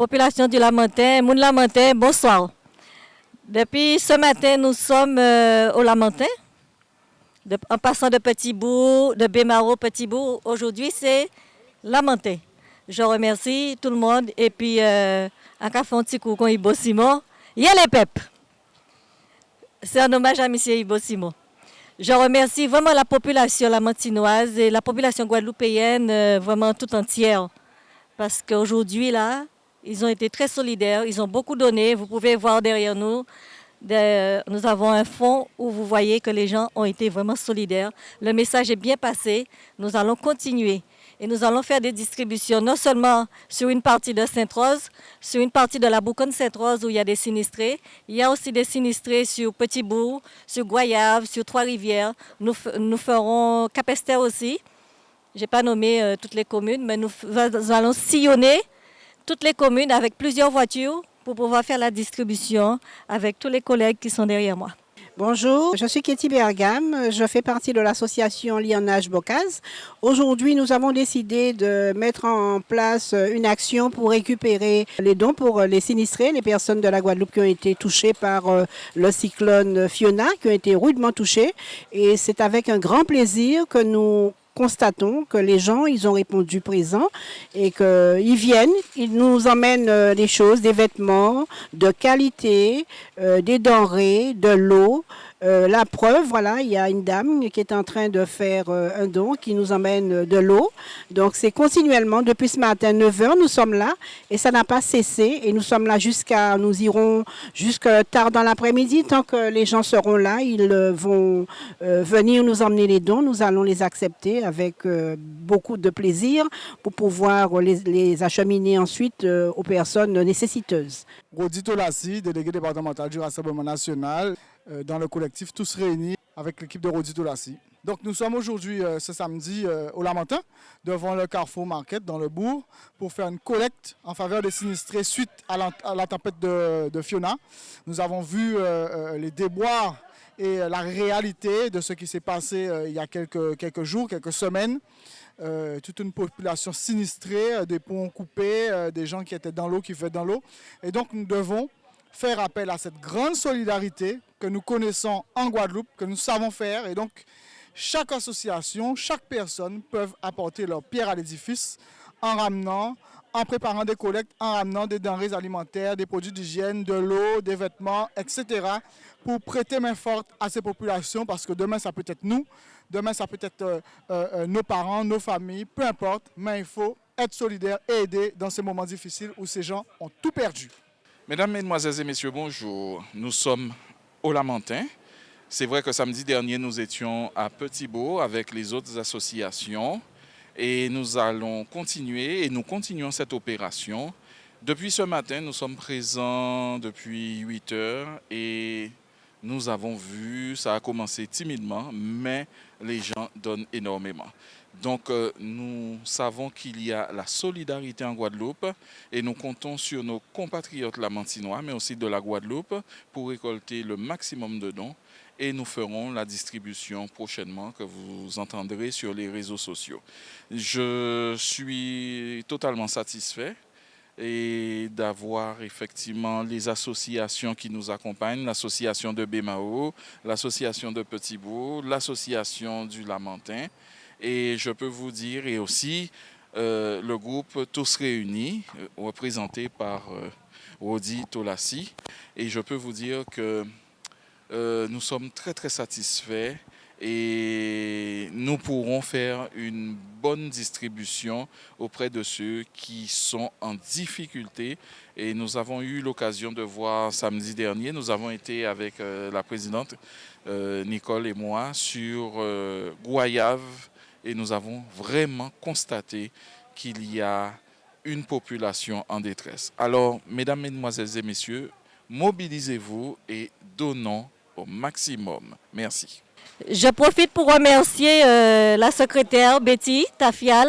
population du Lamentin, Moun Lamentin, bonsoir. Depuis ce matin, nous sommes euh, au Lamentin, en passant de Petit Bout, de Bémaro, Petit Bout. Aujourd'hui, c'est Lamentin. Je remercie tout le monde et puis euh, à petit coup, Ibo Simon, y a les PEP. C'est un hommage à M. Ibo Simon. Je remercie vraiment la population lamentinoise et la population guadeloupéenne euh, vraiment tout entière. Parce qu'aujourd'hui, là, ils ont été très solidaires, ils ont beaucoup donné. Vous pouvez voir derrière nous, nous avons un fond où vous voyez que les gens ont été vraiment solidaires. Le message est bien passé. Nous allons continuer. Et nous allons faire des distributions non seulement sur une partie de Sainte-Rose, sur une partie de la Bouconne Sainte-Rose où il y a des sinistrés. Il y a aussi des sinistrés sur Petit-Bourg, sur Goyave, sur Trois-Rivières. Nous, nous ferons Capester aussi. Je n'ai pas nommé euh, toutes les communes, mais nous allons sillonner toutes les communes avec plusieurs voitures pour pouvoir faire la distribution avec tous les collègues qui sont derrière moi. Bonjour, je suis Katie Bergam, je fais partie de l'association Lyonnage Bocaz. Aujourd'hui, nous avons décidé de mettre en place une action pour récupérer les dons pour les sinistrés, les personnes de la Guadeloupe qui ont été touchées par euh, le cyclone Fiona, qui ont été rudement touchées. Et c'est avec un grand plaisir que nous constatons que les gens, ils ont répondu présent et qu'ils viennent, ils nous emmènent euh, des choses, des vêtements de qualité, euh, des denrées, de l'eau, euh, la preuve, voilà, il y a une dame qui est en train de faire euh, un don qui nous emmène de l'eau. Donc c'est continuellement, depuis ce matin, 9h, nous sommes là et ça n'a pas cessé. Et nous sommes là jusqu'à, nous irons jusqu'à tard dans l'après-midi. Tant que les gens seront là, ils euh, vont venir nous emmener les dons. Nous allons les accepter avec beaucoup de plaisir pour pouvoir les, les acheminer ensuite aux personnes nécessiteuses. Rodito Lassi, délégué départemental du Rassemblement national. Euh, dans le collectif Tous Réunis avec l'équipe de Rodi Lassi. Donc nous sommes aujourd'hui, euh, ce samedi, euh, au Lamentin, devant le Carrefour Market dans le bourg, pour faire une collecte en faveur des sinistrés suite à la, tempête de, Fiona. Nous avons vu les déboires et la réalité de ce qui s'est passé il y a quelques, quelques jours, quelques semaines. toute une population sinistrée, des ponts coupés, des gens qui étaient dans l'eau, qui vivaient dans l'eau. Et donc nous devons faire appel à cette grande solidarité que nous connaissons en Guadeloupe, que nous savons faire. Et donc, chaque association, chaque personne peuvent apporter leur pierre à l'édifice en ramenant, en préparant des collectes, en ramenant des denrées alimentaires, des produits d'hygiène, de l'eau, des vêtements, etc. pour prêter main forte à ces populations parce que demain, ça peut être nous, demain, ça peut être euh, euh, euh, nos parents, nos familles, peu importe, mais il faut être solidaire et aider dans ces moments difficiles où ces gens ont tout perdu. Mesdames, Mesdemoiselles et Messieurs, bonjour. Nous sommes au Lamentin. C'est vrai que samedi dernier, nous étions à Petit-Beau avec les autres associations et nous allons continuer et nous continuons cette opération. Depuis ce matin, nous sommes présents depuis 8 heures et nous avons vu, ça a commencé timidement, mais les gens donnent énormément. Donc, euh, nous savons qu'il y a la solidarité en Guadeloupe et nous comptons sur nos compatriotes lamantinois, mais aussi de la Guadeloupe, pour récolter le maximum de dons. Et nous ferons la distribution prochainement que vous entendrez sur les réseaux sociaux. Je suis totalement satisfait et d'avoir effectivement les associations qui nous accompagnent, l'association de Bémao, l'association de Petit-Bourg, l'association du Lamentin, et je peux vous dire, et aussi euh, le groupe Tous Réunis, euh, représenté par euh, Rodi Tolassi. Et je peux vous dire que nous sommes très très satisfaits et nous pourrons faire une bonne distribution auprès de ceux qui sont en difficulté. Et nous avons eu l'occasion de voir samedi dernier, nous avons été avec la présidente Nicole et moi sur Guayave, et nous avons vraiment constaté qu'il y a une population en détresse. Alors, mesdames, mesdemoiselles et messieurs, mobilisez-vous et donnons au maximum. Merci. Je profite pour remercier euh, la secrétaire Betty Tafial,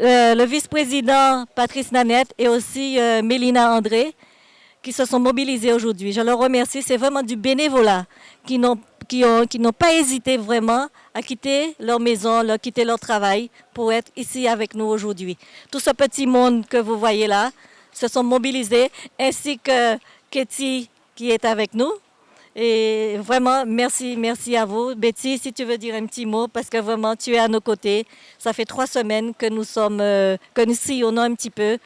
euh, le vice-président Patrice Nanette et aussi euh, Mélina André qui se sont mobilisés aujourd'hui. Je leur remercie, c'est vraiment du bénévolat qui n'ont qui n'ont pas hésité vraiment à quitter leur maison, à quitter leur travail pour être ici avec nous aujourd'hui. Tout ce petit monde que vous voyez là, se sont mobilisés, ainsi que Katie qui est avec nous. Et vraiment, merci, merci à vous. Betty, si tu veux dire un petit mot, parce que vraiment, tu es à nos côtés. Ça fait trois semaines que nous sommes, euh, que nous sillonnons un petit peu,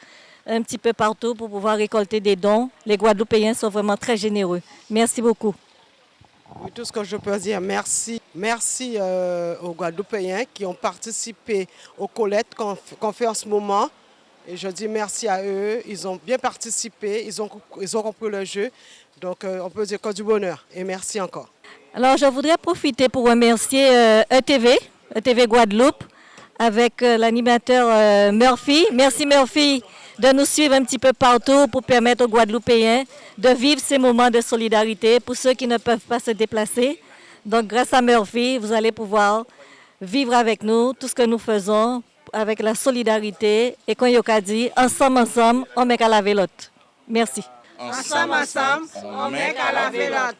un petit peu partout pour pouvoir récolter des dons. Les Guadeloupéens sont vraiment très généreux. Merci beaucoup. Oui, tout ce que je peux dire, merci. Merci euh, aux Guadeloupéens qui ont participé aux collectes qu'on fait en ce moment. Et je dis merci à eux. Ils ont bien participé, ils ont, ils compris le jeu. Donc, euh, on peut dire que du bonheur. Et merci encore. Alors, je voudrais profiter pour remercier euh, ETV, ETV Guadeloupe, avec l'animateur Murphy. Merci Murphy de nous suivre un petit peu partout pour permettre aux Guadeloupéens de vivre ces moments de solidarité pour ceux qui ne peuvent pas se déplacer. Donc, grâce à Murphy, vous allez pouvoir vivre avec nous tout ce que nous faisons avec la solidarité et quand Yoka dit ensemble, ensemble, on met qu'à la vélote. Merci. Ensemble, ensemble, on met qu'à la vélote.